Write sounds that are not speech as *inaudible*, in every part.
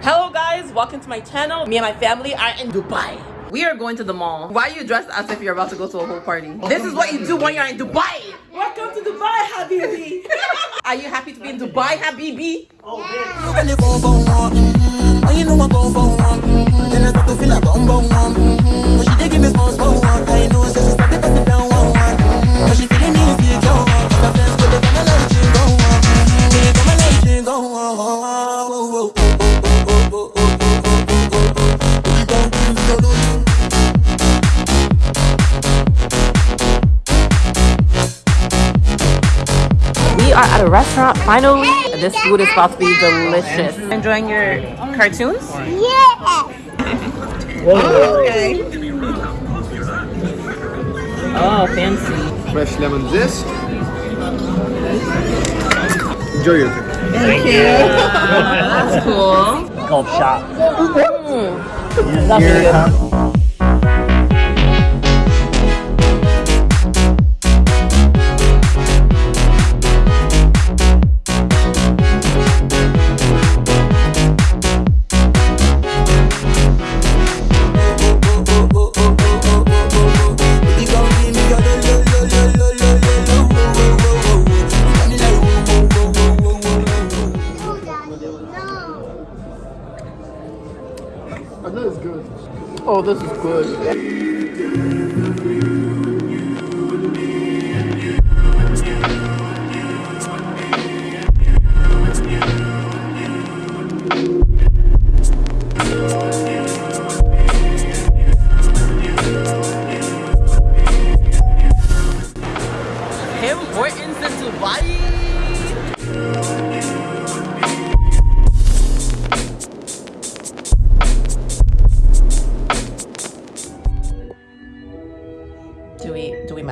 Hello guys, welcome to my channel. Me and my family are in Dubai. We are going to the mall. Why are you dressed as if you're about to go to a whole party? This is what you do when you're in Dubai. Welcome to Dubai, Habibi. *laughs* are you happy to be in Dubai, Habibi? Oh, yeah. At a restaurant finally. This food is about to be delicious. Enjoying your cartoons? Yeah. Okay. Oh, fancy. Fresh lemon zest. Enjoy your drink. Thank you. That's cool. called shop. Mm. todas as coisas.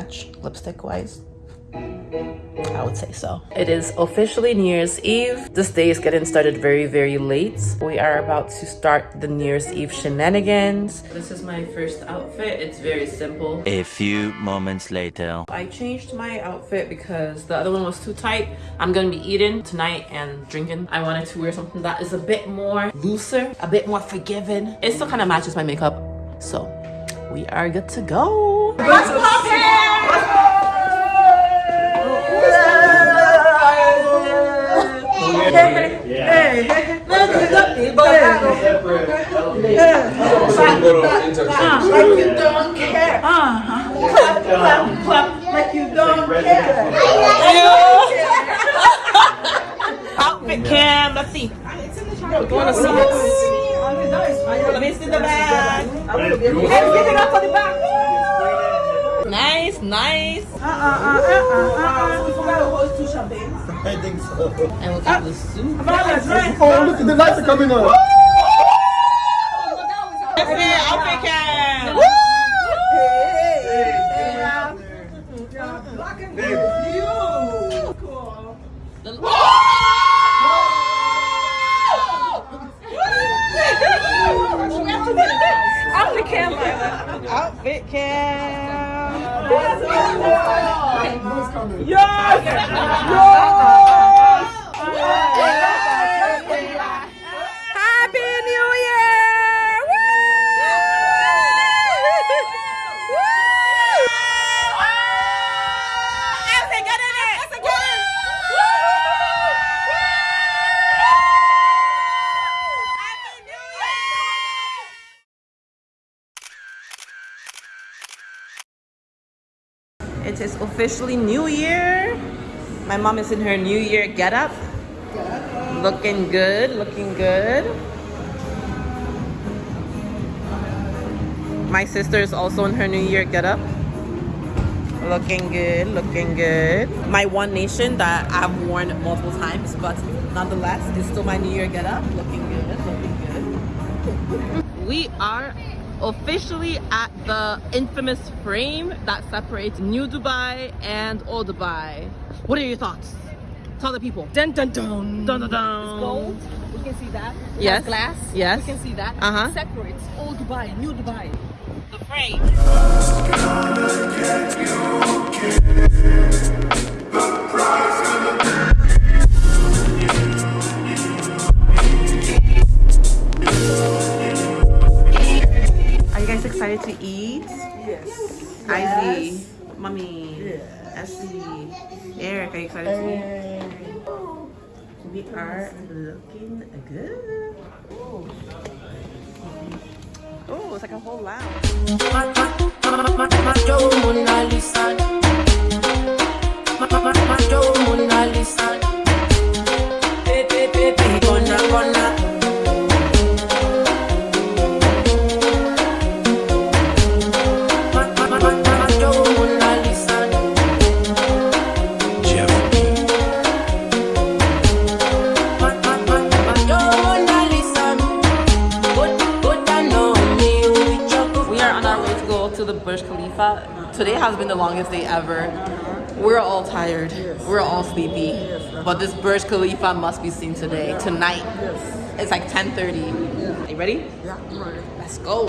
Match lipstick wise? I would say so. It is officially New Year's Eve. This day is getting started very, very late. We are about to start the New Year's Eve shenanigans. This is my first outfit. It's very simple. A few moments later. I changed my outfit because the other one was too tight. I'm gonna be eating tonight and drinking. I wanted to wear something that is a bit more looser, a bit more forgiving. It still kind of matches my makeup. So we are good to go. What's Hey, hey, hey, look, look, look. So you go to interchange. Like you don't care. Clap, clap, clap, like you don't care. Outfit cam, let's see. No, do you want to see? Let me see the bag. Everything up on the back. Nice, nice. Uh, uh, uh, uh, uh. We forgot to hold two champagne. I think so. And look at the soup. Oh, look, the lights are coming on. Yes! yes! It is officially New Year. My mom is in her New Year getup. Looking good, looking good. My sister is also in her New Year getup. Looking good, looking good. My One Nation that I've worn multiple times, but nonetheless, is still my New Year getup. Looking good, looking good. We are officially at the infamous frame that separates New Dubai and Old Dubai. What are your thoughts? Tell the people. Dun dun dun. Dun dun dun. gold. We can see that. It Yes. glass. Yes. We can see that. Uh-huh. It separates old Dubai, new Dubai. The frame. Thank excited to eat? Yes. Izzy, mommy, Essie, Eric, are you excited to eat? We are looking good. Oh, it's like a whole lounge. Has been the longest day ever. We're all tired. We're all sleepy. But this Burj Khalifa must be seen today, tonight. It's like 10:30. Are you ready? Yeah, I'm ready. Let's go.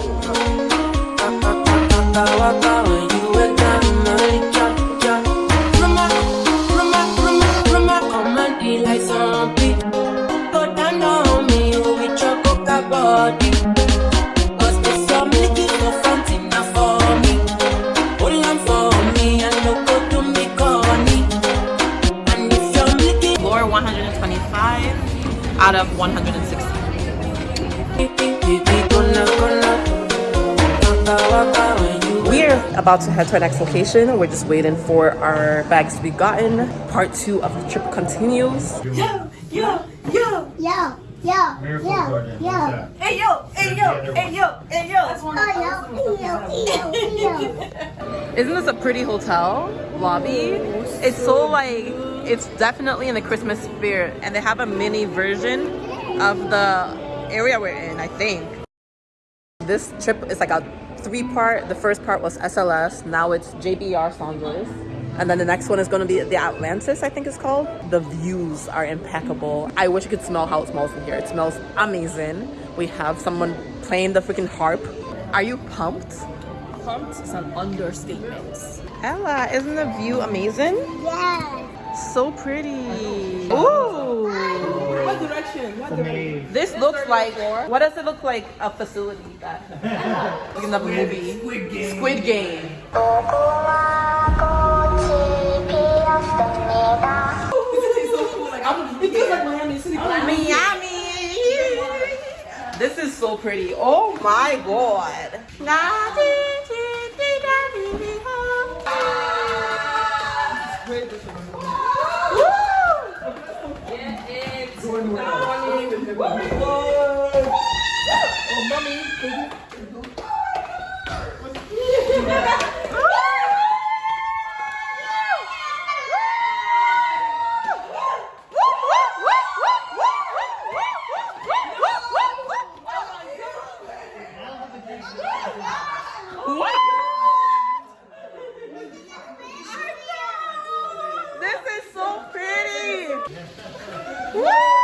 About to head to our next location. We're just waiting for our bags to be gotten. Part two of the trip continues. Yo, yo, yo. Yo, yo, yo, yo. Hey, yo, hey, yo, hey, yo, hey, yo. That's one Oh, yo, yo, yo, yo. Isn't this a pretty hotel lobby? It's so like, it's definitely in the Christmas spirit. And they have a mini version of the area we're in, I think. This trip is like a three part. The first part was SLS, now it's JBR Saunders. And then the next one is going to be the Atlantis, I think it's called. The views are impeccable. I wish you could smell how it smells in here. It smells amazing. We have someone playing the freaking harp. Are you pumped? Pumped is an understatement. Ella, isn't the view amazing? Yes. So pretty. Ooh. What direction? What direction? This looks like, what does it look like a facility that, like *laughs* in the movie? Squid Game. Squid Game. So cool. Like, it feels like Miami City. Miami. This is so pretty. Oh my god. Oh, mommy. This is so pretty. What?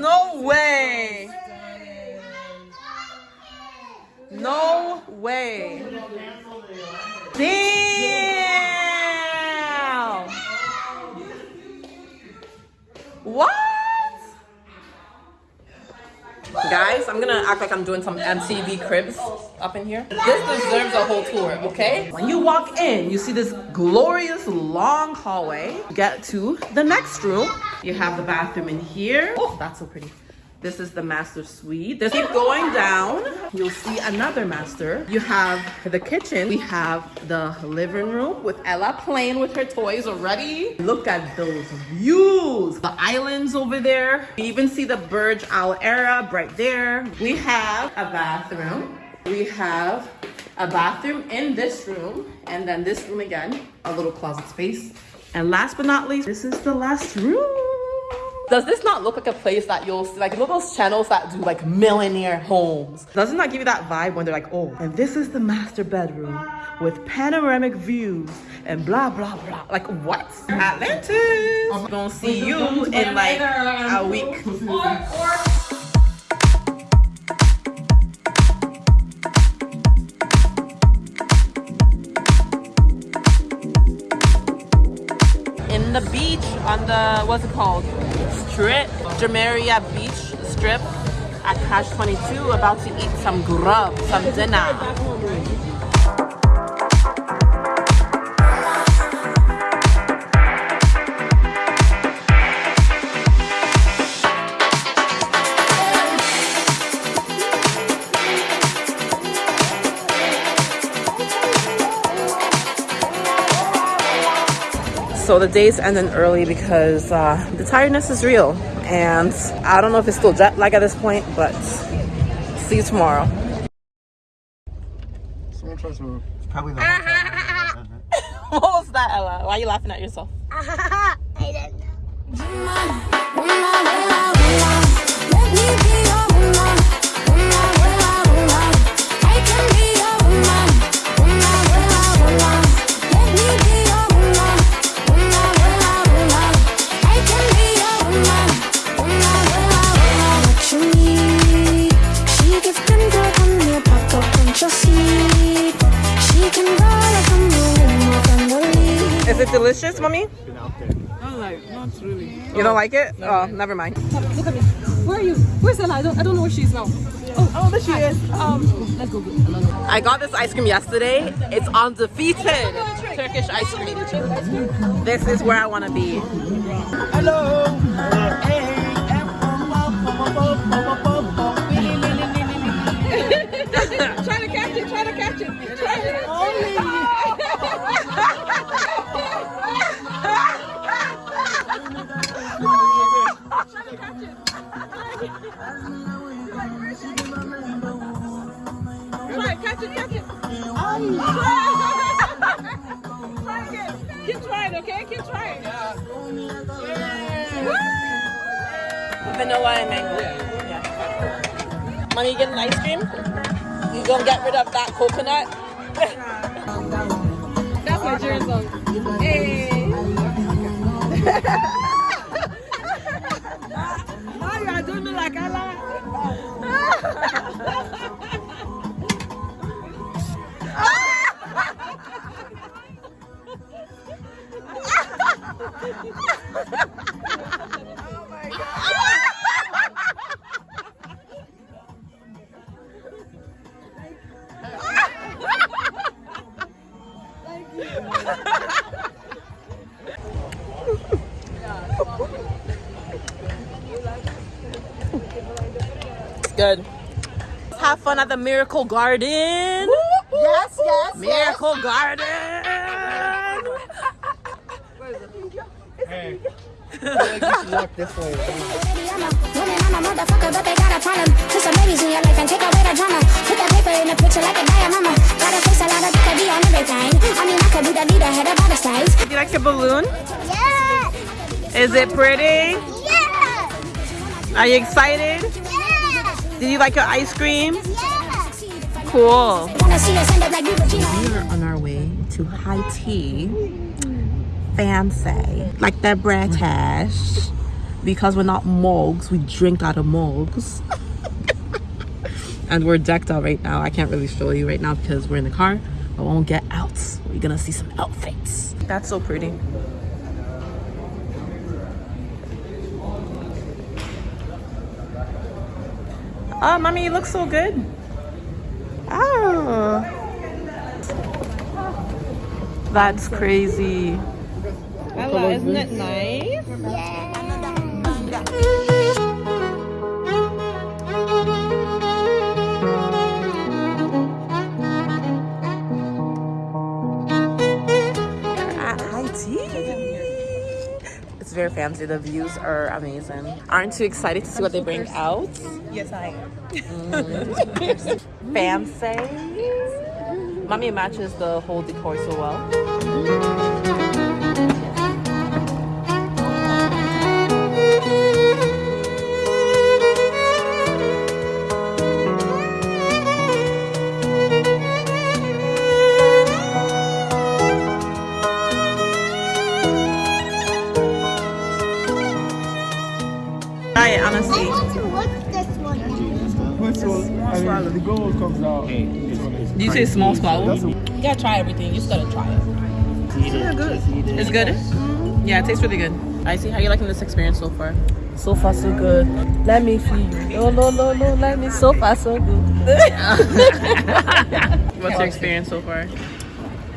No way. No way. Damn. What? Guys, I'm gonna act like I'm doing some MTV cribs up in here. This deserves a whole tour, okay? When you walk in, you see this glorious long hallway. Get to the next room. You have the bathroom in here. Oh, that's so pretty. This is the master suite. Just keep going down. You'll see another master. You have the kitchen. We have the living room with Ella playing with her toys already. Look at those views. The islands over there. You even see the Burj Al Arab right there. We have a bathroom. We have a bathroom in this room. And then this room again, a little closet space. And last but not least, this is the last room. Does this not look like a place that you'll see, like, you know those channels that do like millionaire homes? Doesn't that give you that vibe when they're like, oh, and this is the master bedroom with panoramic views and blah, blah, blah. Like, what? Atlantis! I'm gonna see you in like a week. in the beach on the what's it called strip Jumeirah beach strip at Cash 22 about to eat some grub, some dinner. So the day's ending early because uh, the tiredness is real. And I don't know if it's still jet lag at this point, but see you tomorrow. Someone tries to. Probably the *laughs* what was that, Ella? Why are you laughing at yourself? *laughs* I don't know. Lead. Is it delicious, mommy? Been out there. You don't like it? Oh, never mind. Look at me. Where are you? Where's Ella? I don't, I don't know where she is now. Oh, oh, there she is. Um, let's go. I got this ice cream yesterday. It's undefeated Turkish ice cream. This is where I want to be. *laughs* Try to catch it. Try to catch it. Try it. Try it. Catch it. Catch it. Try. Try again. Keep trying, okay? Keep trying. Vanilla and mango. Yeah. Mommy, you getting ice cream? You gonna get rid of that coconut? That's Nigerian song. Hey. *laughs* Good. Have fun at the Miracle Garden. Yes, yes. Miracle Garden. Hey. I guess you walk this way. I'm a motherfucker, but they got a problem. Put some babies in your life and take away the drama. Put that paper in the picture like a diorama. Gotta face a lot of could be on everything. I mean, I could be the leader, head of all the sides. Do you like your balloon? Yeah. Is it pretty? Yeah. Are you excited? Yeah. Did you like your ice cream? Yeah. Cool. Wanna see us end up like you, but you know. We are on our way to high tea. Fancy. Like that British. Mm. Because we're not mugs, we drink out of mugs. *laughs* and we're decked out right now. I can't really show you right now because we're in the car. But when we get out, we're gonna see some outfits. That's so pretty. Oh, mommy, you look so good. Oh. That's crazy. Ella, isn't it nice? We're at high tea. It's very fancy. The views are amazing. Aren't you excited to see what they bring out? Yes, I am. Mm. *laughs* Fancy. Mommy matches the whole decor so well. Gold comes out. Did you say small swallows? You gotta try everything. You just gotta try it. Eat it. Just eat it. It's good? Mm-hmm. Yeah, it tastes really good. I see how you liking this experience so far. So far, so good. Let me feel you. No, no, no, no. Let me. So far, so good. *laughs* What's your experience so far?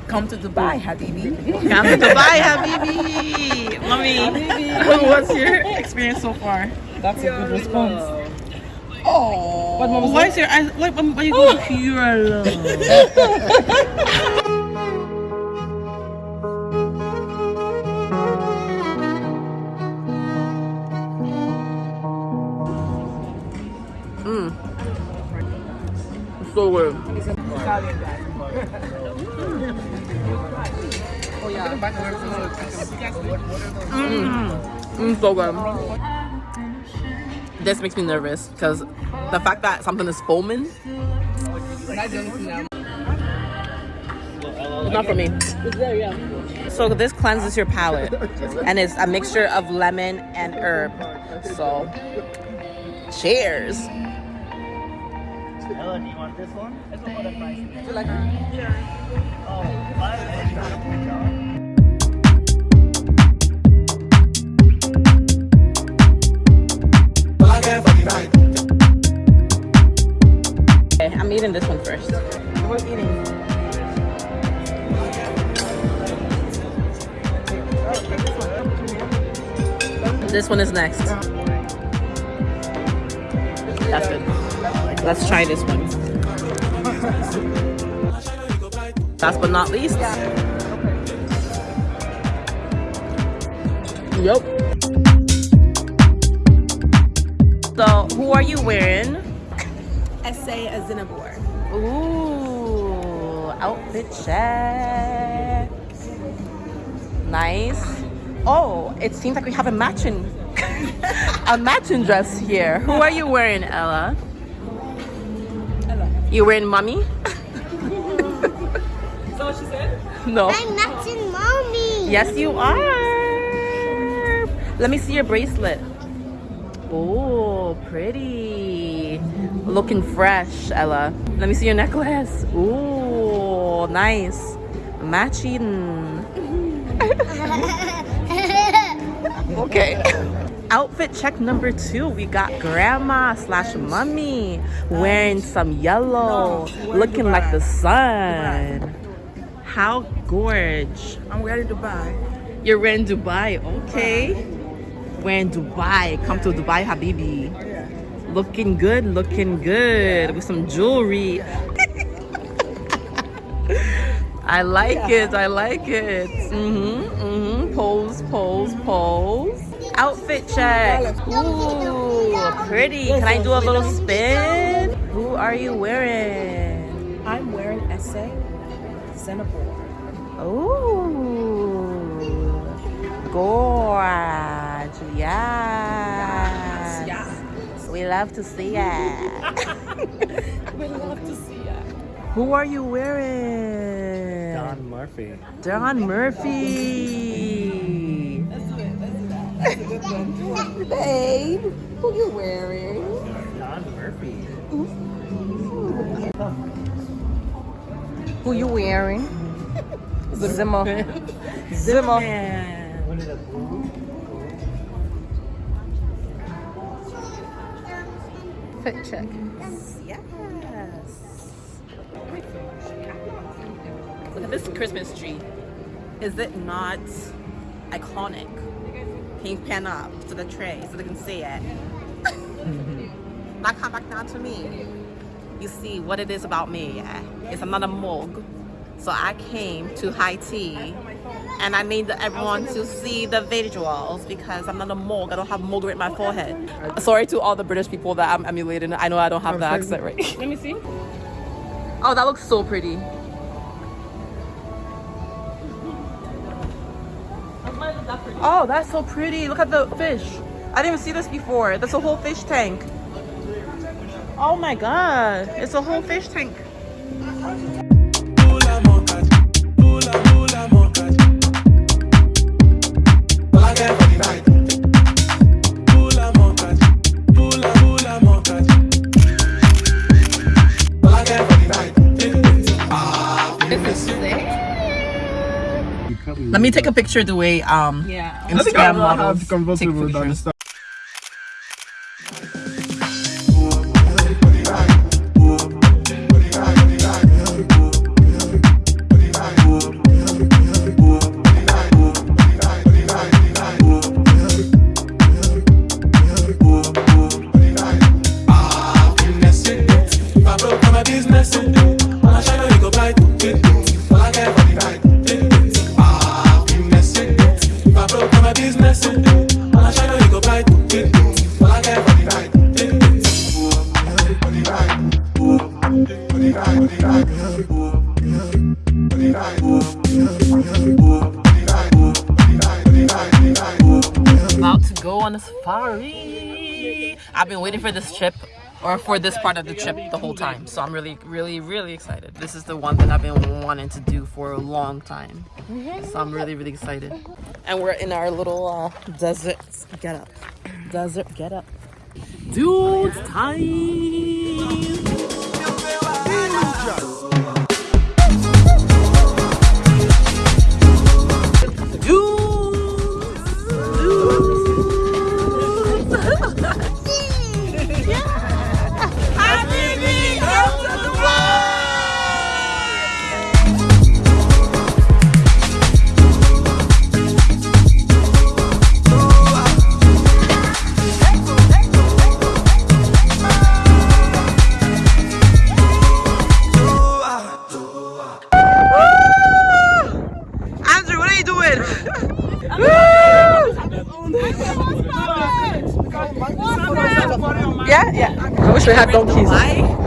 Come to Dubai, Habibi. Come to Dubai, Habibi. Mommy, *laughs* what's your experience so far? That's a good response. Oh, What mom why is your eyes? Why, why are you going pure love? Mm. So good. Mm, so good. This makes me nervous because the fact that something is foaming. It's not for me. So this cleanses your palate, and it's a mixture of lemon and herb. So, cheers. Ella, do you want this one? Okay, I'm eating this one first. We're eating. This one is next. That's good. Let's try this one. *laughs* Last but not least. Yep. So, who are you wearing? Essay a Zinabor. Ooh, outfit check. Nice. Oh, it seems like we have a matching *laughs* a matching dress here. Who are you wearing, Ella? Ella. You wearing mommy? Is that what she said? No. I'm matching mommy. Yes, you are. Let me see your bracelet. Oh, pretty. Looking fresh, Ella. Let me see your necklace. Ooh, nice. Matching. okay. Outfit check number two. We got grandma slash mummy wearing some yellow, looking like the sun. How gorge. I'm to buy. You're in Dubai, okay. We're in Dubai. Come to Dubai, Habibi. Looking good, looking good with some jewelry. *laughs* I like it, I like it. Mm-hmm, mm-hmm. Pose, pose, pose. Outfit check. Ooh, pretty. Can I do a little spin? Who are you wearing? I'm wearing Essay Zinabor. Ooh, gorge. Yes. Yeah. We love to see it. *laughs* We love to see it. Who are you wearing? Don Murphy. Don Murphy. Babe, who you wearing? Don Murphy. Who you wearing? *laughs* Zimmer. Zimmer. What Fit check. Yes. Look at this Christmas tree. Is it not iconic? Can you pan up to the tray so they can see it? now come back down to me. You see what it is about me? It's another mug. So I came to high tea and I need everyone to see the visuals because I'm not a mug. I don't have mug in my forehead. Sorry to all the British people that I'm emulating. I know I don't have the accent right. Let me see. Oh, that looks so pretty. Oh, that's so pretty. Look at the fish. I didn't even see this before. That's a whole fish tank. Oh my god. It's a whole fish tank. This is. Let me take a picture the way um Yeah. I think I'd Instagram rather models have convertible take pictures. For this trip or for this part of the trip the whole time. So I'm really, really, really excited. This is the one that I've been wanting to do for a long time. So I'm really, really excited. And we're in our little uh, desert get up. Desert get up. Dude time. Wish we had donkeys. I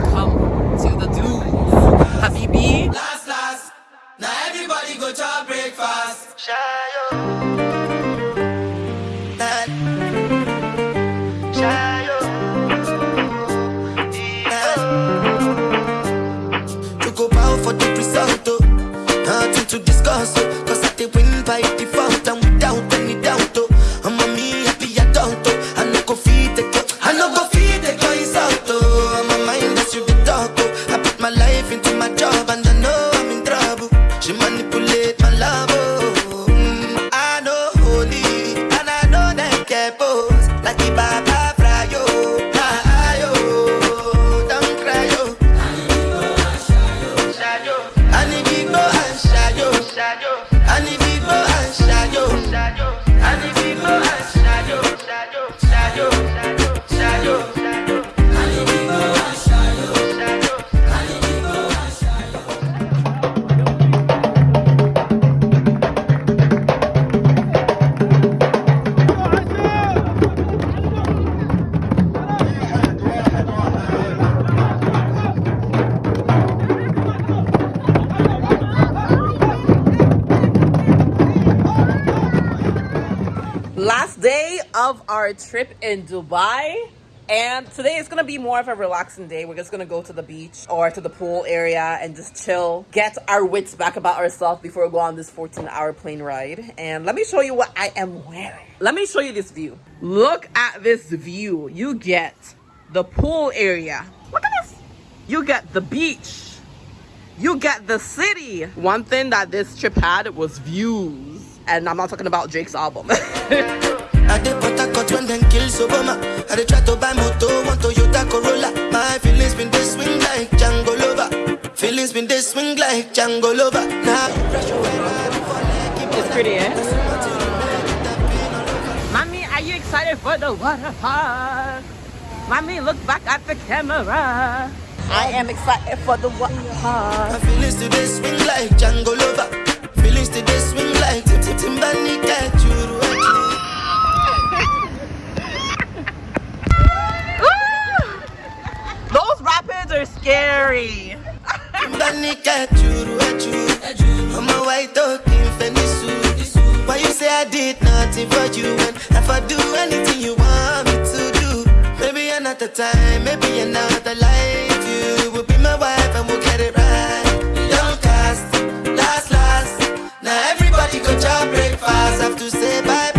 our trip in Dubai. And today is gonna be more of a relaxing day. We're just gonna go to the beach or to the pool area and just chill, get our wits back about ourselves before we go on this 14 hour plane ride. And let me show you what I am wearing. Let me show you this view. Look at this view. You get the pool area. Look at this. You get the beach. You get the city. One thing that this trip had was views. And I'm not talking about Drake's album. *laughs* I dey Port Harcourt when them kill Obama. I dey try to buy moto, one Toyota Corolla. My feelings been they swing like Django Lover. Feelings been they swing like Django Lover. Now pressure when I It's pretty, eh? Mommy, are you excited for the water park? Mommy, look back at the camera. I am excited for the water park. My feelings today swing like Django Lover. Feelings today swing like Tim Tim Timbani Kachuru. Those rapids are scary. Timbani Kachuru. I'm a white dog in Fenisu. Why you say I did nothing for you and if I do anything you want me to do? Maybe another time, maybe another life. You will be my wife and we'll get it right. Don't cast, last, last. Now everybody go breakfast. Have to say bye